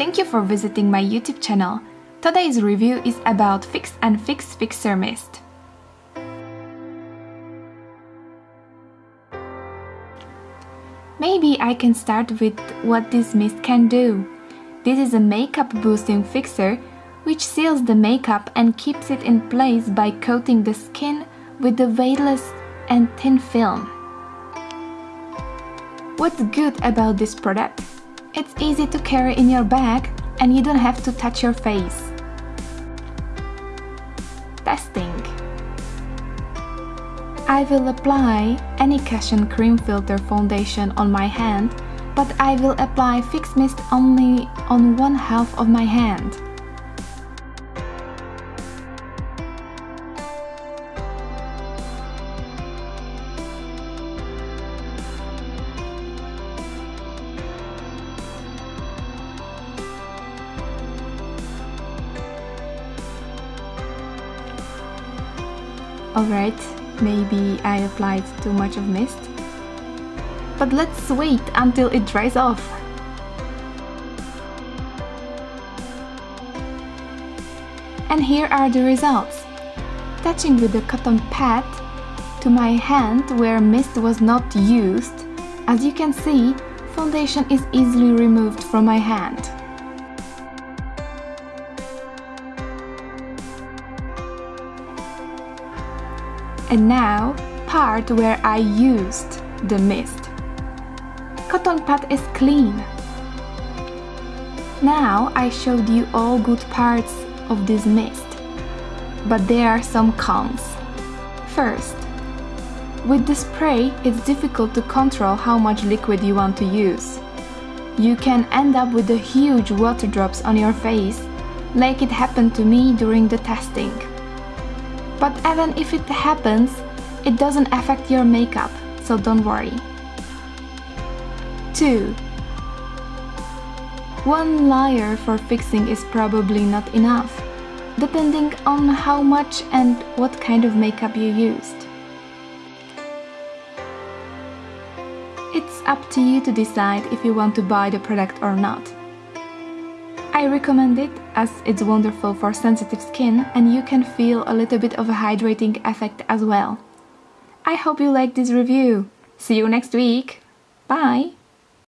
Thank you for visiting my YouTube channel. Today's review is about Fix and Fix Fixer Mist. Maybe I can start with what this mist can do. This is a makeup boosting fixer which seals the makeup and keeps it in place by coating the skin with a weightless and thin film. What's good about this product? It's easy to carry in your bag and you don't have to touch your face. Testing I will apply any Cushion Cream Filter foundation on my hand, but I will apply Fix Mist only on one half of my hand. Alright, maybe I applied too much of mist. But let's wait until it dries off. And here are the results. Touching with the cotton pad to my hand where mist was not used, as you can see, foundation is easily removed from my hand. And now, part where I used the mist. Cotton pad is clean. Now I showed you all good parts of this mist, but there are some cons. First, with the spray, it's difficult to control how much liquid you want to use. You can end up with huge water drops on your face, like it happened to me during the testing. But even if it happens, it doesn't affect your makeup, so don't worry. 2. One layer for fixing is probably not enough, depending on how much and what kind of makeup you used. It's up to you to decide if you want to buy the product or not. I recommend it as it's wonderful for sensitive skin and you can feel a little bit of a hydrating effect as well. I hope you like this review. See you next week. Bye!